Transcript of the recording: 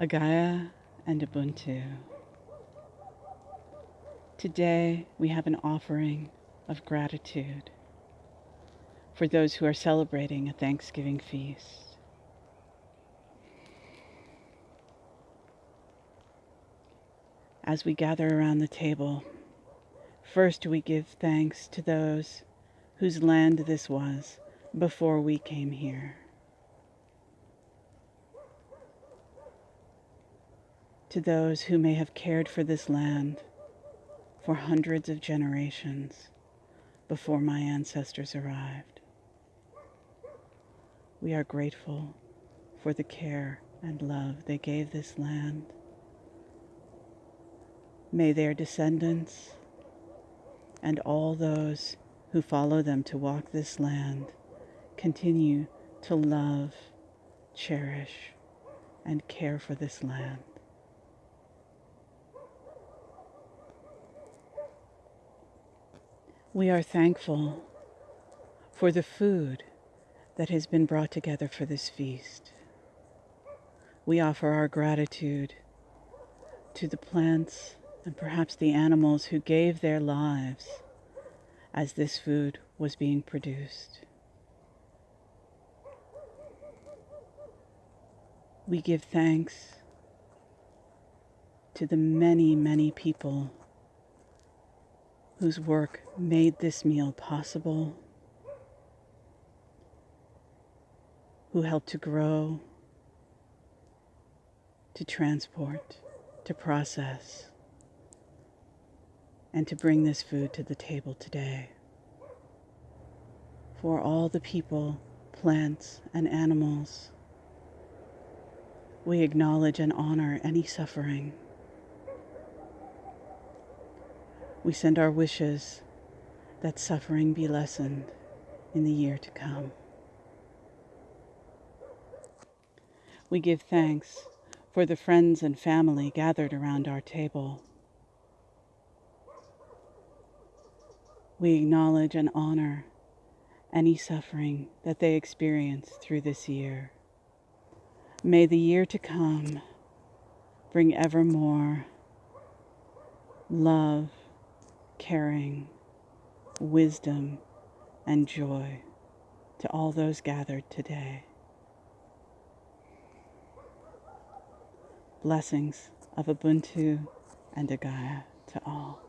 Agaya and Ubuntu. Today we have an offering of gratitude for those who are celebrating a Thanksgiving feast. As we gather around the table, first we give thanks to those whose land this was before we came here. To those who may have cared for this land for hundreds of generations before my ancestors arrived. We are grateful for the care and love they gave this land. May their descendants and all those who follow them to walk this land continue to love, cherish, and care for this land. We are thankful for the food that has been brought together for this feast. We offer our gratitude to the plants and perhaps the animals who gave their lives as this food was being produced. We give thanks to the many, many people whose work made this meal possible, who helped to grow, to transport, to process, and to bring this food to the table today. For all the people, plants, and animals, we acknowledge and honor any suffering we send our wishes that suffering be lessened in the year to come. We give thanks for the friends and family gathered around our table. We acknowledge and honor any suffering that they experience through this year. May the year to come bring ever more love, caring, wisdom, and joy to all those gathered today. Blessings of Ubuntu and Agaya to all.